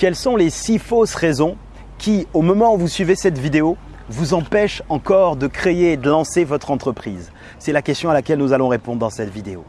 Quelles sont les six fausses raisons qui, au moment où vous suivez cette vidéo, vous empêchent encore de créer et de lancer votre entreprise? C'est la question à laquelle nous allons répondre dans cette vidéo.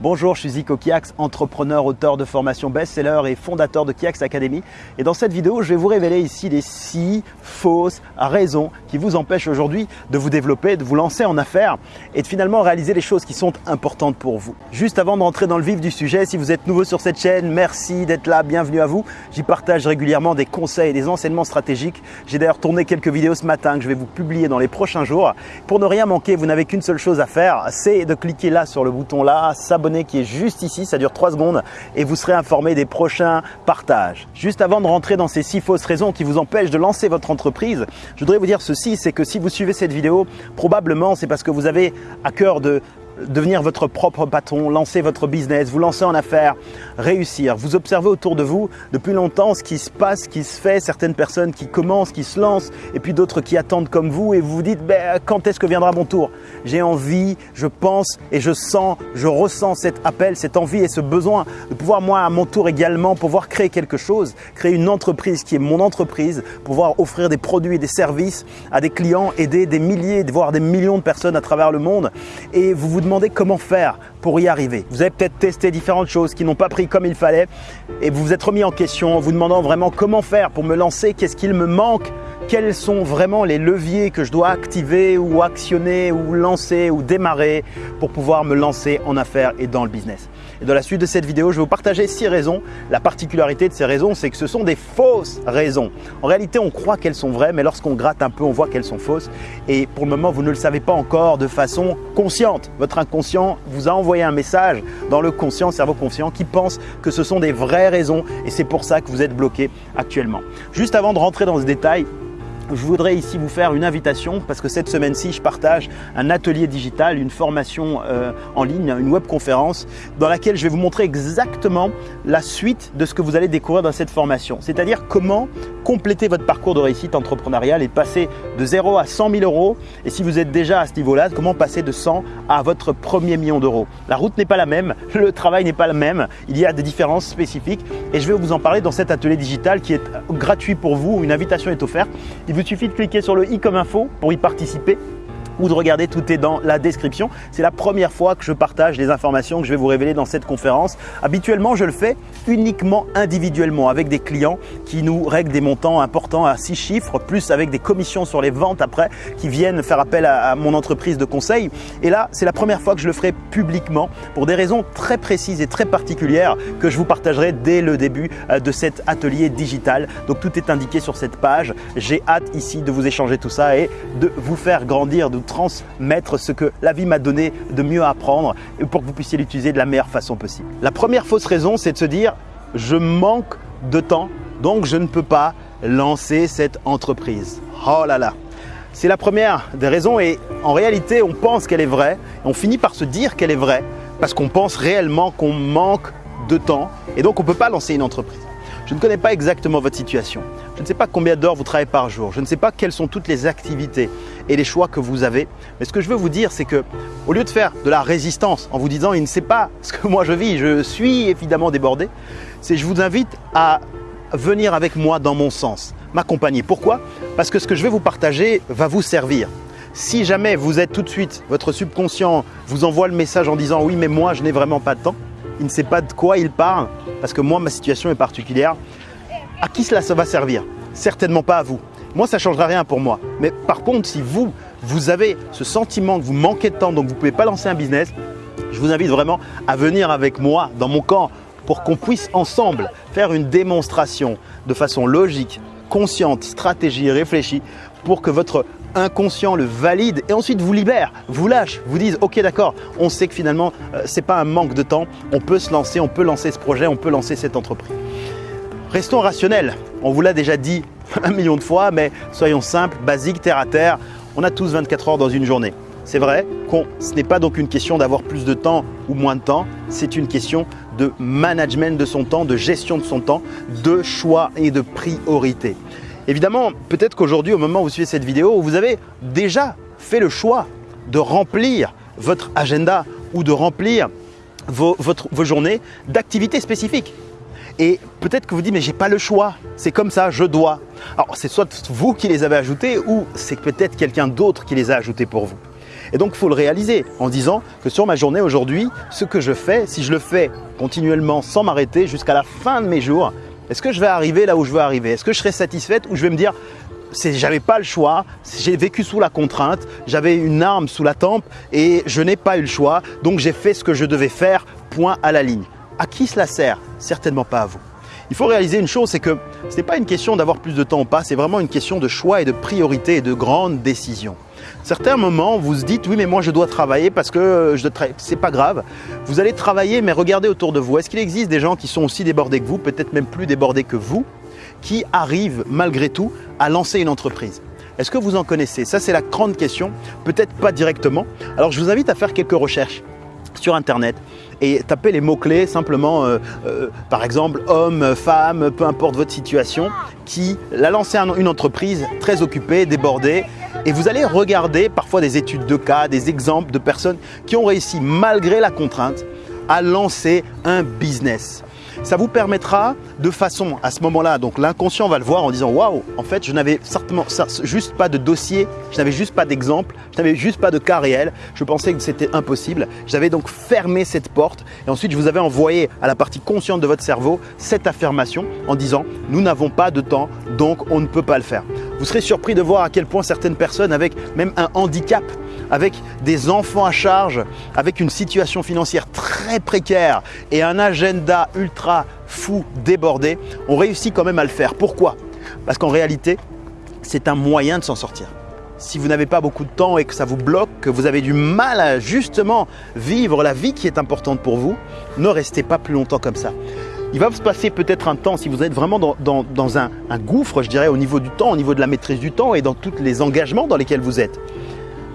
Bonjour, je suis Zico Kiax, entrepreneur, auteur de formation best-seller et fondateur de Kiax Academy. Et dans cette vidéo, je vais vous révéler ici les six fausses raisons qui vous empêchent aujourd'hui de vous développer, de vous lancer en affaires et de finalement réaliser les choses qui sont importantes pour vous. Juste avant de rentrer dans le vif du sujet, si vous êtes nouveau sur cette chaîne, merci d'être là, bienvenue à vous. J'y partage régulièrement des conseils et des enseignements stratégiques. J'ai d'ailleurs tourné quelques vidéos ce matin que je vais vous publier dans les prochains jours. Pour ne rien manquer, vous n'avez qu'une seule chose à faire, c'est de cliquer là sur le bouton là, s'abonner qui est juste ici, ça dure 3 secondes et vous serez informé des prochains partages. Juste avant de rentrer dans ces six fausses raisons qui vous empêchent de lancer votre entreprise, je voudrais vous dire ceci, c'est que si vous suivez cette vidéo, probablement c'est parce que vous avez à cœur de devenir votre propre patron, lancer votre business, vous lancer en affaires, réussir. Vous observez autour de vous depuis longtemps ce qui se passe, ce qui se fait, certaines personnes qui commencent, qui se lancent et puis d'autres qui attendent comme vous et vous vous dites ben, quand est-ce que viendra mon tour? J'ai envie, je pense et je sens, je ressens cet appel, cette envie et ce besoin de pouvoir moi à mon tour également pouvoir créer quelque chose, créer une entreprise qui est mon entreprise, pouvoir offrir des produits et des services à des clients, aider des milliers, voire des millions de personnes à travers le monde et vous vous demandez comment faire pour y arriver. Vous avez peut-être testé différentes choses qui n'ont pas pris comme il fallait et vous vous êtes remis en question en vous demandant vraiment comment faire pour me lancer, qu'est-ce qu'il me manque quels sont vraiment les leviers que je dois activer ou actionner ou lancer ou démarrer pour pouvoir me lancer en affaires et dans le business. Et dans la suite de cette vidéo, je vais vous partager six raisons. La particularité de ces raisons, c'est que ce sont des fausses raisons. En réalité, on croit qu'elles sont vraies, mais lorsqu'on gratte un peu, on voit qu'elles sont fausses. Et pour le moment, vous ne le savez pas encore de façon consciente. Votre inconscient vous a envoyé un message dans le conscient, cerveau conscient, qui pense que ce sont des vraies raisons et c'est pour ça que vous êtes bloqué actuellement. Juste avant de rentrer dans ce détail, je voudrais ici vous faire une invitation parce que cette semaine-ci, je partage un atelier digital, une formation euh, en ligne, une webconférence dans laquelle je vais vous montrer exactement la suite de ce que vous allez découvrir dans cette formation. C'est-à-dire comment compléter votre parcours de réussite entrepreneuriale et passer de 0 à 100 000 euros. Et si vous êtes déjà à ce niveau-là, comment passer de 100 à votre premier million d'euros. La route n'est pas la même, le travail n'est pas le même, il y a des différences spécifiques et je vais vous en parler dans cet atelier digital qui est gratuit pour vous. Une invitation est offerte. Vous suffit de cliquer sur le i comme info pour y participer ou de regarder, tout est dans la description. C'est la première fois que je partage les informations que je vais vous révéler dans cette conférence. Habituellement, je le fais uniquement individuellement avec des clients qui nous règlent des montants importants à six chiffres, plus avec des commissions sur les ventes après qui viennent faire appel à, mon entreprise de conseil. Et là, c'est la première fois que je le ferai publiquement pour des raisons très précises et très particulières que je vous partagerai dès le début euh, de cet atelier digital. Donc tout est indiqué sur cette page. J'ai hâte ici de vous échanger tout ça et de vous faire grandir, transmettre ce que la vie m'a donné de mieux apprendre pour que vous puissiez l'utiliser de la meilleure façon possible. La première fausse raison, c'est de se dire je manque de temps, donc je ne peux pas lancer cette entreprise. Oh là là C'est la première des raisons et en réalité, on pense qu'elle est vraie et on finit par se dire qu'elle est vraie parce qu'on pense réellement qu'on manque de temps et donc on ne peut pas lancer une entreprise. Je ne connais pas exactement votre situation. Je ne sais pas combien d'heures vous travaillez par jour. Je ne sais pas quelles sont toutes les activités et les choix que vous avez. Mais ce que je veux vous dire, c'est que au lieu de faire de la résistance en vous disant il ne sait pas ce que moi je vis, je suis évidemment débordé, c'est je vous invite à venir avec moi dans mon sens, m'accompagner. Pourquoi? Parce que ce que je vais vous partager va vous servir. Si jamais vous êtes tout de suite, votre subconscient vous envoie le message en disant oui mais moi je n'ai vraiment pas de temps, il ne sait pas de quoi il parle, parce que moi, ma situation est particulière. À qui cela va servir? Certainement pas à vous. Moi, ça ne changera rien pour moi. Mais par contre, si vous, vous avez ce sentiment que vous manquez de temps, donc vous ne pouvez pas lancer un business, je vous invite vraiment à venir avec moi dans mon camp pour qu'on puisse ensemble faire une démonstration de façon logique, consciente, stratégie, réfléchie pour que votre inconscient le valide et ensuite vous libère, vous lâche, vous dise ok d'accord, on sait que finalement ce euh, c'est pas un manque de temps, on peut se lancer, on peut lancer ce projet, on peut lancer cette entreprise. Restons rationnels, on vous l'a déjà dit un million de fois, mais soyons simples, basiques, terre à terre, on a tous 24 heures dans une journée. C'est vrai que ce n'est pas donc une question d'avoir plus de temps ou moins de temps, c'est une question de management de son temps, de gestion de son temps, de choix et de priorité. Évidemment, peut-être qu'aujourd'hui, au moment où vous suivez cette vidéo, vous avez déjà fait le choix de remplir votre agenda ou de remplir vos, journées d'activités spécifiques. Et peut-être que vous dites, mais j'ai pas le choix, c'est comme ça, je dois. Alors c'est soit vous qui les avez ajoutés ou c'est peut-être quelqu'un d'autre qui les a ajoutés pour vous. Et donc il faut le réaliser en disant que sur ma journée aujourd'hui, ce que je fais, si je le fais continuellement sans m'arrêter jusqu'à la fin de mes jours, est-ce que je vais arriver là où je veux arriver? Est-ce que je serai satisfaite ou je vais me dire j'avais pas le choix, j'ai vécu sous la contrainte, j'avais une arme sous la tempe et je n'ai pas eu le choix, donc j'ai fait ce que je devais faire, point à la ligne. À qui cela sert? Certainement pas à vous. Il faut réaliser une chose, c'est que ce n'est pas une question d'avoir plus de temps ou pas, c'est vraiment une question de choix et de priorité et de grandes décisions. Certains moments, vous vous dites, oui, mais moi je dois travailler parce que je c'est pas grave. Vous allez travailler, mais regardez autour de vous. Est-ce qu'il existe des gens qui sont aussi débordés que vous, peut-être même plus débordés que vous, qui arrivent malgré tout à lancer une entreprise? Est-ce que vous en connaissez? Ça, c'est la grande question. Peut-être pas directement. Alors, je vous invite à faire quelques recherches sur Internet et tapez les mots-clés simplement, euh, euh, par exemple, homme, femme, peu importe votre situation, qui a lancé une entreprise très occupée, débordée. Et vous allez regarder parfois des études de cas, des exemples de personnes qui ont réussi malgré la contrainte à lancer un business ça vous permettra de façon à ce moment-là, donc l'inconscient va le voir en disant waouh, en fait, je n'avais certainement juste pas de dossier, je n'avais juste pas d'exemple, je n'avais juste pas de cas réel, je pensais que c'était impossible. J'avais donc fermé cette porte et ensuite je vous avais envoyé à la partie consciente de votre cerveau cette affirmation en disant nous n'avons pas de temps, donc on ne peut pas le faire. Vous serez surpris de voir à quel point certaines personnes avec même un handicap, avec des enfants à charge, avec une situation financière très précaire et un agenda ultra fou, débordé, ont réussi quand même à le faire. Pourquoi? Parce qu'en réalité, c'est un moyen de s'en sortir. Si vous n'avez pas beaucoup de temps et que ça vous bloque, que vous avez du mal à justement vivre la vie qui est importante pour vous, ne restez pas plus longtemps comme ça il va se passer peut-être un temps, si vous êtes vraiment dans, un, gouffre, je dirais, au niveau du temps, au niveau de la maîtrise du temps et dans tous les engagements dans lesquels vous êtes.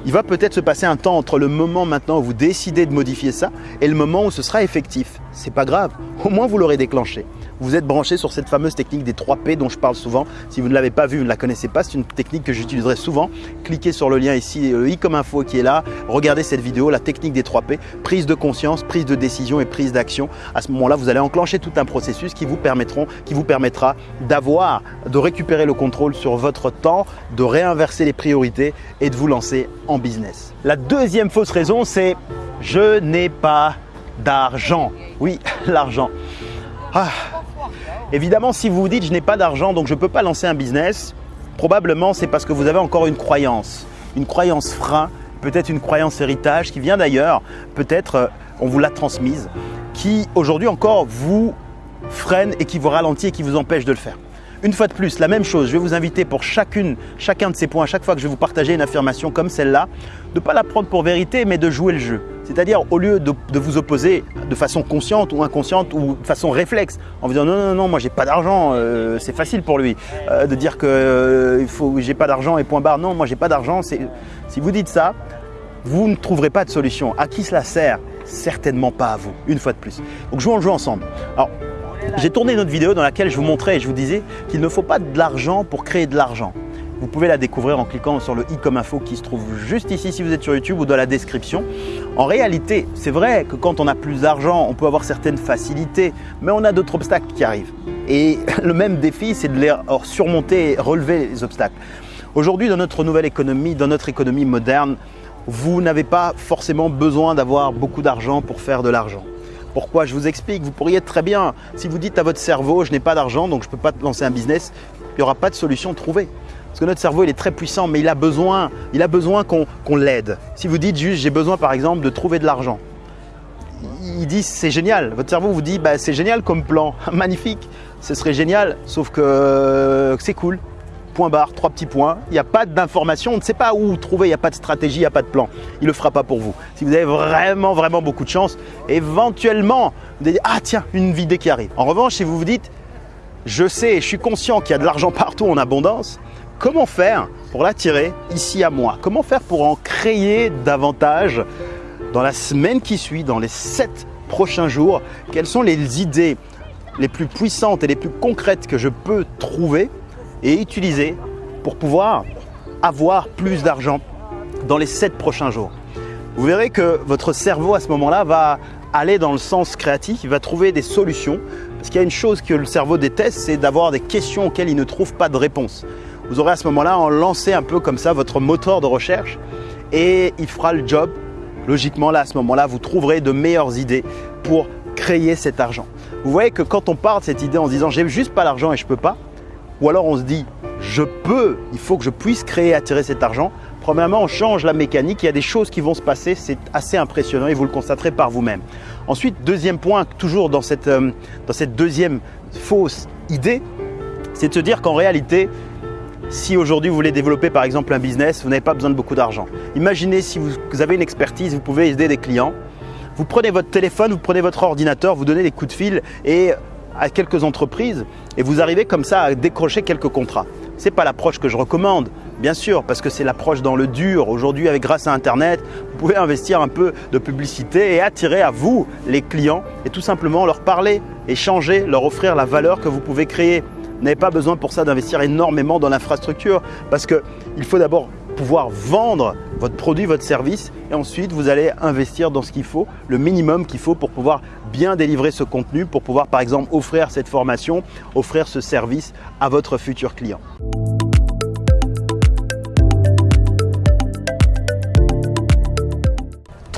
Il va peut-être se passer un temps entre le moment maintenant où vous décidez de modifier ça et le moment où ce sera effectif. C'est pas grave, au moins vous l'aurez déclenché vous êtes branché sur cette fameuse technique des 3 P dont je parle souvent. Si vous ne l'avez pas vu, vous ne la connaissez pas, c'est une technique que j'utiliserai souvent. Cliquez sur le lien ici, le i comme info qui est là. Regardez cette vidéo, la technique des 3 P, prise de conscience, prise de décision et prise d'action. À ce moment-là, vous allez enclencher tout un processus qui vous permettront, qui vous permettra d'avoir, de récupérer le contrôle sur votre temps, de réinverser les priorités et de vous lancer en business. La deuxième fausse raison, c'est je n'ai pas d'argent. Oui, l'argent. Ah, Évidemment, si vous vous dites je n'ai pas d'argent donc je ne peux pas lancer un business, probablement c'est parce que vous avez encore une croyance, une croyance frein, peut-être une croyance héritage qui vient d'ailleurs, peut-être euh, on vous l'a transmise, qui aujourd'hui encore vous freine et qui vous ralentit et qui vous empêche de le faire. Une fois de plus, la même chose, je vais vous inviter pour chacune, chacun de ces points, à chaque fois que je vais vous partager une affirmation comme celle-là, de ne pas la prendre pour vérité, mais de jouer le jeu. C'est-à-dire, au lieu de, vous opposer de façon consciente ou inconsciente ou de façon réflexe, en vous disant non, non, non, moi j'ai pas d'argent, euh, c'est facile pour lui euh, de dire que euh, j'ai pas d'argent et point barre. Non, moi j'ai pas d'argent. Si vous dites ça, vous ne trouverez pas de solution. À qui cela sert? Certainement pas à vous, une fois de plus. Donc jouons le jeu ensemble. Alors, j'ai tourné une autre vidéo dans laquelle je vous montrais et je vous disais qu'il ne faut pas de l'argent pour créer de l'argent. Vous pouvez la découvrir en cliquant sur le i comme info qui se trouve juste ici si vous êtes sur YouTube ou dans la description. En réalité, c'est vrai que quand on a plus d'argent, on peut avoir certaines facilités, mais on a d'autres obstacles qui arrivent. Et le même défi, c'est de les surmonter et relever les obstacles. Aujourd'hui, dans notre nouvelle économie, dans notre économie moderne, vous n'avez pas forcément besoin d'avoir beaucoup d'argent pour faire de l'argent. Pourquoi Je vous explique? Vous pourriez très bien, si vous dites à votre cerveau, je n'ai pas d'argent, donc je ne peux pas lancer un business, il n'y aura pas de solution trouvée. Parce que notre cerveau, il est très puissant, mais il a besoin, besoin qu'on l'aide. Si vous dites juste, j'ai besoin par exemple de trouver de l'argent, il dit c'est génial. Votre cerveau vous dit bah, c'est génial comme plan, magnifique, ce serait génial, sauf que euh, c'est cool. Point barre, trois petits points. Il n'y a pas d'information, on ne sait pas où trouver, il n'y a pas de stratégie, il n'y a pas de plan. Il ne le fera pas pour vous. Si vous avez vraiment, vraiment beaucoup de chance, éventuellement, vous allez dire ah tiens, une vidéo qui arrive. En revanche, si vous vous dites je sais, je suis conscient qu'il y a de l'argent partout en abondance, Comment faire pour l'attirer ici à moi? Comment faire pour en créer davantage dans la semaine qui suit, dans les sept prochains jours? Quelles sont les idées les plus puissantes et les plus concrètes que je peux trouver et utiliser pour pouvoir avoir plus d'argent dans les sept prochains jours? Vous verrez que votre cerveau à ce moment-là va aller dans le sens créatif, il va trouver des solutions. Parce qu'il y a une chose que le cerveau déteste, c'est d'avoir des questions auxquelles il ne trouve pas de réponse. Vous aurez à ce moment-là en lancé un peu comme ça votre moteur de recherche et il fera le job. Logiquement, là, à ce moment-là, vous trouverez de meilleures idées pour créer cet argent. Vous voyez que quand on part de cette idée en se disant j'ai juste pas l'argent et je peux pas, ou alors on se dit je peux, il faut que je puisse créer attirer cet argent. Premièrement, on change la mécanique, il y a des choses qui vont se passer, c'est assez impressionnant et vous le constaterez par vous-même. Ensuite, deuxième point, toujours dans cette, euh, dans cette deuxième fausse idée, c'est de se dire qu'en réalité, si aujourd'hui vous voulez développer par exemple un business, vous n'avez pas besoin de beaucoup d'argent. Imaginez si vous avez une expertise, vous pouvez aider des clients. Vous prenez votre téléphone, vous prenez votre ordinateur, vous donnez des coups de fil et à quelques entreprises et vous arrivez comme ça à décrocher quelques contrats. Ce n'est pas l'approche que je recommande, bien sûr, parce que c'est l'approche dans le dur. Aujourd'hui, avec grâce à Internet, vous pouvez investir un peu de publicité et attirer à vous les clients et tout simplement leur parler, échanger, leur offrir la valeur que vous pouvez créer. N'avez pas besoin pour ça d'investir énormément dans l'infrastructure parce qu'il faut d'abord pouvoir vendre votre produit, votre service et ensuite vous allez investir dans ce qu'il faut, le minimum qu'il faut pour pouvoir bien délivrer ce contenu, pour pouvoir par exemple offrir cette formation, offrir ce service à votre futur client.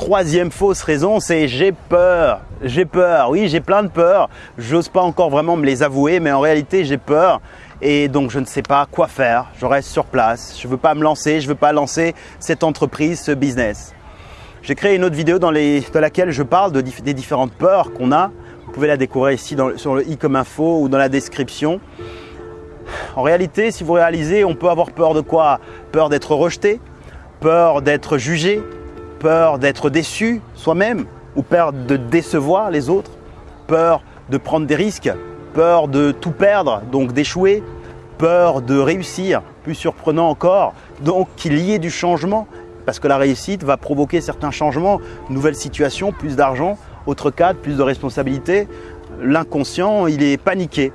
Troisième fausse raison, c'est j'ai peur. J'ai peur. Oui, j'ai plein de peurs. J'ose pas encore vraiment me les avouer, mais en réalité, j'ai peur. Et donc, je ne sais pas quoi faire. Je reste sur place. Je ne veux pas me lancer. Je ne veux pas lancer cette entreprise, ce business. J'ai créé une autre vidéo dans, laquelle je parle des différentes peurs qu'on a. Vous pouvez la découvrir ici sur le i comme info ou dans la description. En réalité, si vous réalisez, on peut avoir peur de quoi? Peur d'être rejeté, peur d'être jugé, peur d'être déçu soi-même ou peur de décevoir les autres, peur de prendre des risques, peur de tout perdre, donc d'échouer, peur de réussir, plus surprenant encore, donc qu'il y ait du changement, parce que la réussite va provoquer certains changements, nouvelles situations, plus d'argent, autre cadre, plus de responsabilités. L'inconscient, il est paniqué.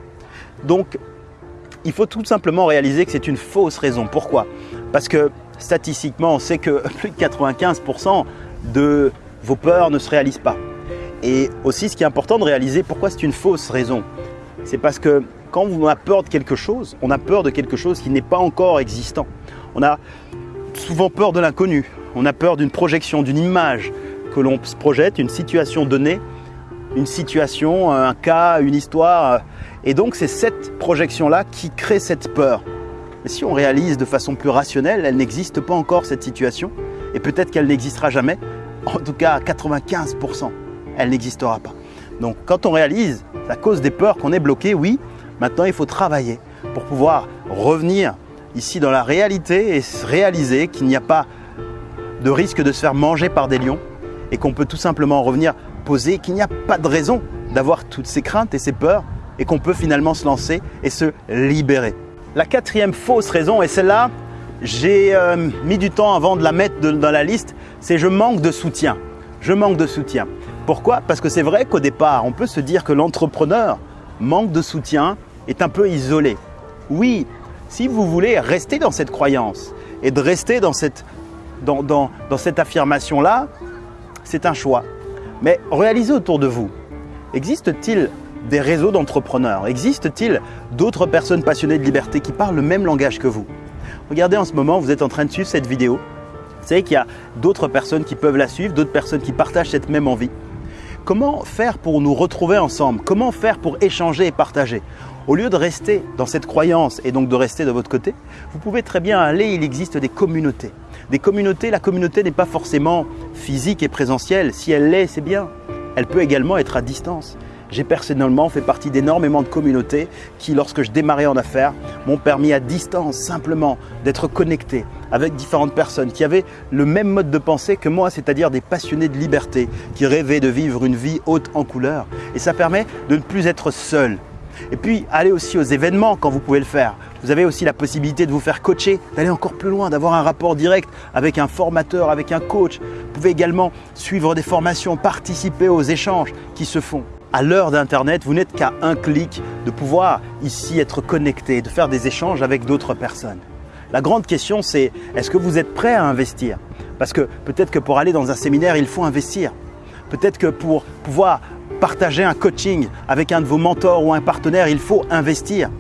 Donc, il faut tout simplement réaliser que c'est une fausse raison. Pourquoi? Parce que statistiquement, on sait que plus de 95% de vos peurs ne se réalisent pas. Et aussi, ce qui est important de réaliser, pourquoi c'est une fausse raison C'est parce que quand on a peur de quelque chose, on a peur de quelque chose qui n'est pas encore existant. On a souvent peur de l'inconnu. On a peur d'une projection, d'une image que l'on se projette, une situation donnée, une situation, un cas, une histoire. Et donc, c'est cette projection-là qui crée cette peur. Mais si on réalise de façon plus rationnelle, elle n'existe pas encore cette situation, et peut-être qu'elle n'existera jamais, en tout cas à 95%, elle n'existera pas. Donc quand on réalise la cause des peurs qu'on est bloqué, oui, maintenant il faut travailler pour pouvoir revenir ici dans la réalité et réaliser qu'il n'y a pas de risque de se faire manger par des lions et qu'on peut tout simplement revenir poser qu'il n'y a pas de raison d'avoir toutes ces craintes et ces peurs et qu'on peut finalement se lancer et se libérer. La quatrième fausse raison, et celle-là, j'ai euh, mis du temps avant de la mettre dans la liste, c'est je manque de soutien. Je manque de soutien. Pourquoi? Parce que c'est vrai qu'au départ, on peut se dire que l'entrepreneur manque de soutien, est un peu isolé. Oui, si vous voulez rester dans cette croyance et de rester dans cette, dans, dans cette affirmation-là, c'est un choix. Mais réalisez autour de vous, existe-t-il des réseaux d'entrepreneurs Existe-t-il d'autres personnes passionnées de liberté qui parlent le même langage que vous? Regardez en ce moment, vous êtes en train de suivre cette vidéo. Vous savez qu'il y a d'autres personnes qui peuvent la suivre, d'autres personnes qui partagent cette même envie. Comment faire pour nous retrouver ensemble? Comment faire pour échanger et partager? Au lieu de rester dans cette croyance et donc de rester de votre côté, vous pouvez très bien aller, il existe des communautés. Des communautés, la communauté n'est pas forcément physique et présentielle. Si elle l'est, c'est bien. Elle peut également être à distance. J'ai personnellement fait partie d'énormément de communautés qui, lorsque je démarrais en affaires, m'ont permis à distance simplement d'être connecté avec différentes personnes qui avaient le même mode de pensée que moi, c'est-à-dire des passionnés de liberté qui rêvaient de vivre une vie haute en couleurs. Et ça permet de ne plus être seul. Et puis, allez aussi aux événements quand vous pouvez le faire. Vous avez aussi la possibilité de vous faire coacher, d'aller encore plus loin, d'avoir un rapport direct avec un formateur, avec un coach. Vous pouvez également suivre des formations, participer aux échanges qui se font à l'heure d'Internet, vous n'êtes qu'à un clic de pouvoir ici être connecté, de faire des échanges avec d'autres personnes. La grande question, c'est est-ce que vous êtes prêt à investir? Parce que peut-être que pour aller dans un séminaire, il faut investir. Peut-être que pour pouvoir partager un coaching avec un de vos mentors ou un partenaire, il faut investir.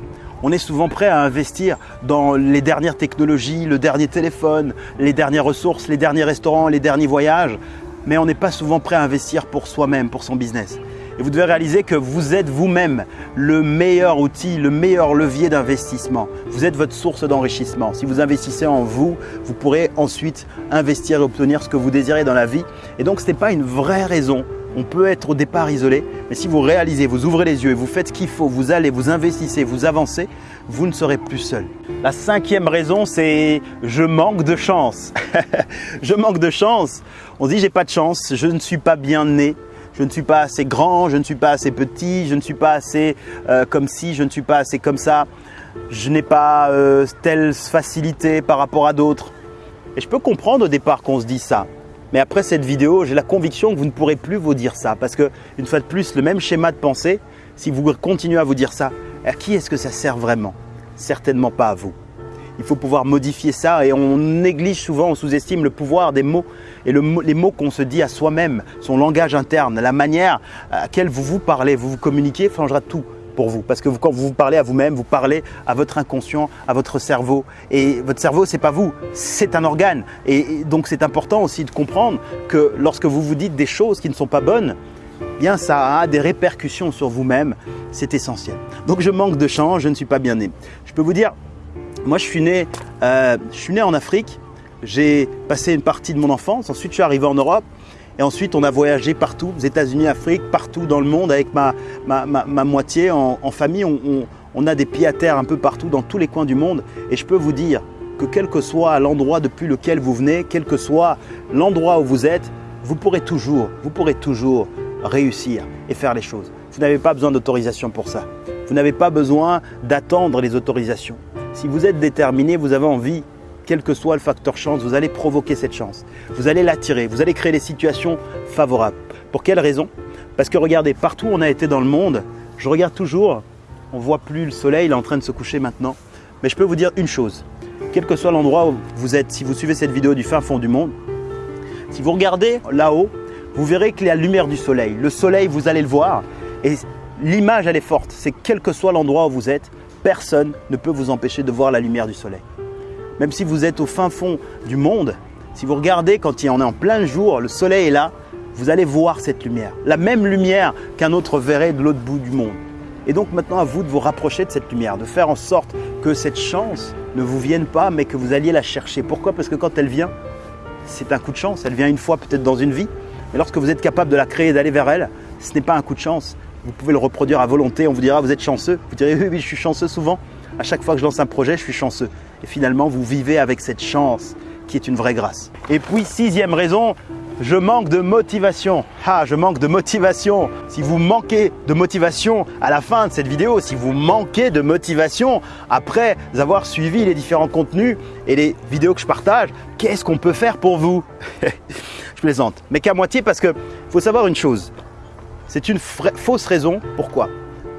On est souvent prêt à investir dans les dernières technologies, le dernier téléphone, les dernières ressources, les derniers restaurants, les derniers voyages, mais on n'est pas souvent prêt à investir pour soi-même, pour son business. Et vous devez réaliser que vous êtes vous-même le meilleur outil, le meilleur levier d'investissement. Vous êtes votre source d'enrichissement. Si vous investissez en vous, vous pourrez ensuite investir et obtenir ce que vous désirez dans la vie. Et donc, ce n'est pas une vraie raison on peut être au départ isolé, mais si vous réalisez, vous ouvrez les yeux et vous faites ce qu'il faut, vous allez, vous investissez, vous avancez, vous ne serez plus seul. La cinquième raison, c'est je manque de chance. je manque de chance. On se dit j'ai pas de chance, je ne suis pas bien né, je ne suis pas assez grand, je ne suis pas assez petit, je ne suis pas assez euh, comme ci, je ne suis pas assez comme ça, je n'ai pas euh, telle facilité par rapport à d'autres. Et je peux comprendre au départ qu'on se dit ça. Mais après cette vidéo, j'ai la conviction que vous ne pourrez plus vous dire ça parce que, une fois de plus, le même schéma de pensée, si vous continuez à vous dire ça, à qui est-ce que ça sert vraiment? Certainement pas à vous. Il faut pouvoir modifier ça et on néglige souvent, on sous-estime le pouvoir des mots et les mots qu'on se dit à soi-même, son langage interne, la manière à laquelle vous vous parlez, vous vous communiquez, changera tout pour vous. Parce que quand vous parlez à vous-même, vous parlez à votre inconscient, à votre cerveau. Et votre cerveau, c'est pas vous, c'est un organe. Et donc c'est important aussi de comprendre que lorsque vous vous dites des choses qui ne sont pas bonnes, eh bien ça a des répercussions sur vous-même. C'est essentiel. Donc je manque de chance, je ne suis pas bien né. Je peux vous dire, moi je suis né, euh, je suis né en Afrique. J'ai passé une partie de mon enfance. Ensuite, je suis arrivé en Europe. Et ensuite, on a voyagé partout, aux États-Unis, Afrique, partout dans le monde avec ma, moitié en, famille. On, a des pieds à terre un peu partout dans tous les coins du monde. Et je peux vous dire que quel que soit l'endroit depuis lequel vous venez, quel que soit l'endroit où vous êtes, vous pourrez toujours, vous pourrez toujours réussir et faire les choses. Vous n'avez pas besoin d'autorisation pour ça. Vous n'avez pas besoin d'attendre les autorisations. Si vous êtes déterminé, vous avez envie quel que soit le facteur chance, vous allez provoquer cette chance. Vous allez l'attirer, vous allez créer des situations favorables. Pour quelle raison? Parce que regardez, partout où on a été dans le monde, je regarde toujours, on ne voit plus le soleil, il est en train de se coucher maintenant. Mais je peux vous dire une chose, quel que soit l'endroit où vous êtes, si vous suivez cette vidéo du fin fond du monde, si vous regardez là-haut, vous verrez qu'il y a la lumière du soleil. Le soleil, vous allez le voir et l'image, elle est forte. C'est quel que soit l'endroit où vous êtes, personne ne peut vous empêcher de voir la lumière du soleil même si vous êtes au fin fond du monde, si vous regardez quand il en est en plein jour, le soleil est là, vous allez voir cette lumière. La même lumière qu'un autre verrait de l'autre bout du monde. Et donc maintenant à vous de vous rapprocher de cette lumière, de faire en sorte que cette chance ne vous vienne pas, mais que vous alliez la chercher. Pourquoi? Parce que quand elle vient, c'est un coup de chance. Elle vient une fois peut-être dans une vie. Mais lorsque vous êtes capable de la créer et d'aller vers elle, ce n'est pas un coup de chance. Vous pouvez le reproduire à volonté. On vous dira, vous êtes chanceux. Vous direz, oui, oui, je suis chanceux souvent. À chaque fois que je lance un projet, je suis chanceux. Et finalement, vous vivez avec cette chance qui est une vraie grâce. Et puis, sixième raison, je manque de motivation. Ah, je manque de motivation. Si vous manquez de motivation à la fin de cette vidéo, si vous manquez de motivation après avoir suivi les différents contenus et les vidéos que je partage, qu'est-ce qu'on peut faire pour vous? Je plaisante, mais qu'à moitié parce qu'il faut savoir une chose. C'est une fausse raison. Pourquoi?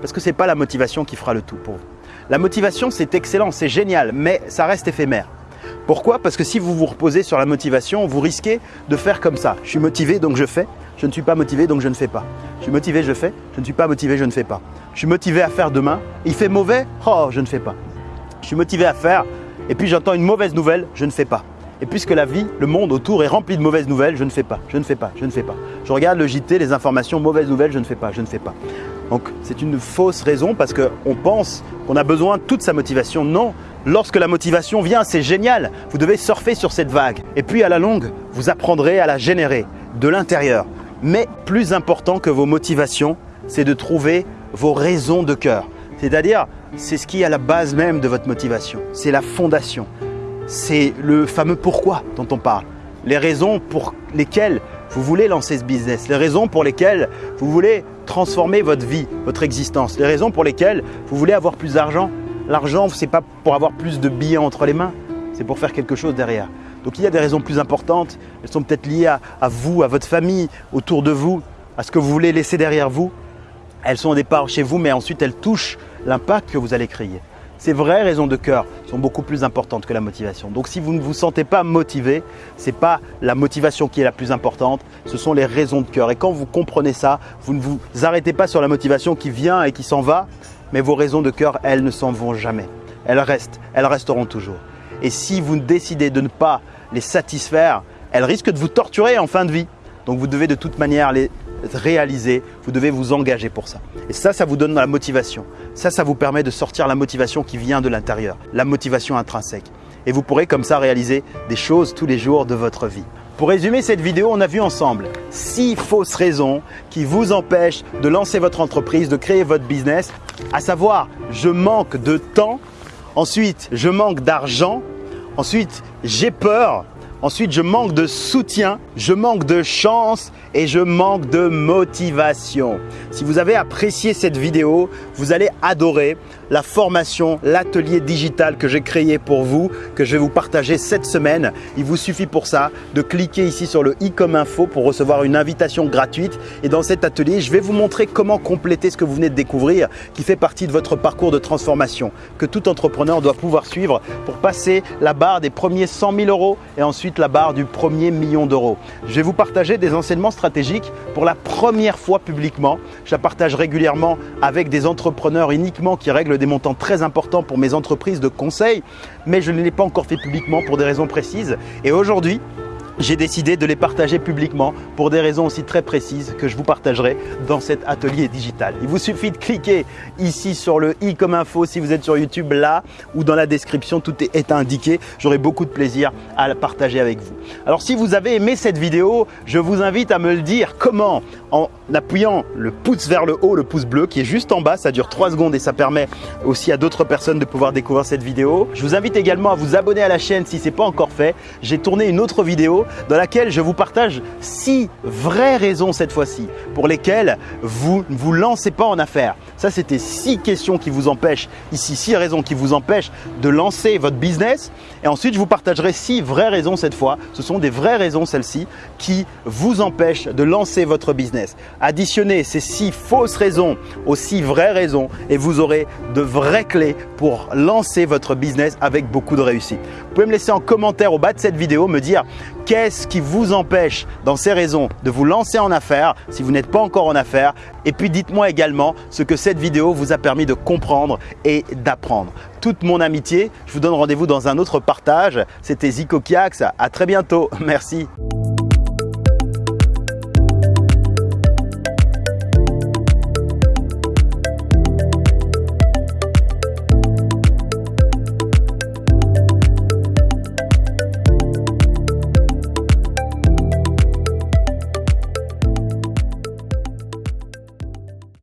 Parce que ce n'est pas la motivation qui fera le tout pour vous. La motivation, c'est excellent, c'est génial, mais ça reste éphémère. Pourquoi? Parce que si vous vous reposez sur la motivation, vous risquez de faire comme ça. Je suis motivé, donc je fais. Je ne suis pas motivé, donc je ne fais pas. Je suis motivé, je fais. Je ne suis pas motivé, je ne fais pas. Je suis motivé à faire demain. Il fait mauvais? Oh, je ne fais pas. Je suis motivé à faire. Et puis j'entends une mauvaise nouvelle, je ne fais pas. Et puisque la vie, le monde autour est rempli de mauvaises nouvelles, je ne fais pas, je ne fais pas, je ne fais pas. Je regarde le JT, les informations, mauvaises nouvelles, je ne fais pas, je ne fais pas. Donc c'est une fausse raison parce qu'on pense qu'on a besoin de toute sa motivation. Non, lorsque la motivation vient, c'est génial. Vous devez surfer sur cette vague. Et puis à la longue, vous apprendrez à la générer de l'intérieur. Mais plus important que vos motivations, c'est de trouver vos raisons de cœur. C'est-à-dire, c'est ce qui est à la base même de votre motivation. C'est la fondation. C'est le fameux pourquoi dont on parle. Les raisons pour lesquelles vous voulez lancer ce business, les raisons pour lesquelles vous voulez transformer votre vie, votre existence, les raisons pour lesquelles vous voulez avoir plus d'argent. L'argent, ce n'est pas pour avoir plus de billets entre les mains, c'est pour faire quelque chose derrière. Donc il y a des raisons plus importantes, elles sont peut-être liées à, à, vous, à votre famille, autour de vous, à ce que vous voulez laisser derrière vous. Elles sont au départ chez vous, mais ensuite elles touchent l'impact que vous allez créer. Ces vraies raisons de cœur sont beaucoup plus importantes que la motivation. Donc si vous ne vous sentez pas motivé, ce n'est pas la motivation qui est la plus importante, ce sont les raisons de cœur. Et quand vous comprenez ça, vous ne vous arrêtez pas sur la motivation qui vient et qui s'en va, mais vos raisons de cœur, elles ne s'en vont jamais. Elles restent, elles resteront toujours. Et si vous décidez de ne pas les satisfaire, elles risquent de vous torturer en fin de vie. Donc vous devez de toute manière les réaliser, vous devez vous engager pour ça. Et ça, ça vous donne la motivation. Ça, ça vous permet de sortir la motivation qui vient de l'intérieur, la motivation intrinsèque. Et vous pourrez comme ça réaliser des choses tous les jours de votre vie. Pour résumer cette vidéo, on a vu ensemble six fausses raisons qui vous empêchent de lancer votre entreprise, de créer votre business, à savoir je manque de temps, ensuite je manque d'argent, ensuite j'ai peur, ensuite je manque de soutien, je manque de chance et je manque de motivation. Si vous avez apprécié cette vidéo, vous allez adorer la formation, l'atelier digital que j'ai créé pour vous, que je vais vous partager cette semaine. Il vous suffit pour ça de cliquer ici sur le i comme info pour recevoir une invitation gratuite. Et dans cet atelier, je vais vous montrer comment compléter ce que vous venez de découvrir qui fait partie de votre parcours de transformation que tout entrepreneur doit pouvoir suivre pour passer la barre des premiers 100 000 euros et ensuite la barre du premier million d'euros. Je vais vous partager des enseignements stratégiques pour la première fois publiquement. Je la partage régulièrement avec des entrepreneurs uniquement qui règlent des montants très importants pour mes entreprises de conseil, mais je ne l'ai pas encore fait publiquement pour des raisons précises. Et aujourd'hui, j'ai décidé de les partager publiquement pour des raisons aussi très précises que je vous partagerai dans cet atelier digital. Il vous suffit de cliquer ici sur le i comme info si vous êtes sur YouTube là ou dans la description, tout est indiqué. J'aurai beaucoup de plaisir à le partager avec vous. Alors si vous avez aimé cette vidéo, je vous invite à me le dire comment? En appuyant le pouce vers le haut, le pouce bleu qui est juste en bas, ça dure 3 secondes et ça permet aussi à d'autres personnes de pouvoir découvrir cette vidéo. Je vous invite également à vous abonner à la chaîne si ce n'est pas encore fait. J'ai tourné une autre dans laquelle je vous partage six vraies raisons cette fois-ci pour lesquelles vous ne vous lancez pas en affaires. Ça, c'était six questions qui vous empêchent, ici six raisons qui vous empêchent de lancer votre business. Et ensuite, je vous partagerai six vraies raisons cette fois. Ce sont des vraies raisons celles-ci qui vous empêchent de lancer votre business. Additionnez ces six fausses raisons aux six vraies raisons et vous aurez de vraies clés pour lancer votre business avec beaucoup de réussite. Vous pouvez me laisser en commentaire au bas de cette vidéo me dire Qu'est-ce qui vous empêche dans ces raisons de vous lancer en affaires si vous n'êtes pas encore en affaires? Et puis dites-moi également ce que cette vidéo vous a permis de comprendre et d'apprendre. Toute mon amitié, je vous donne rendez-vous dans un autre partage. C'était Zico Kiax, à très bientôt, merci.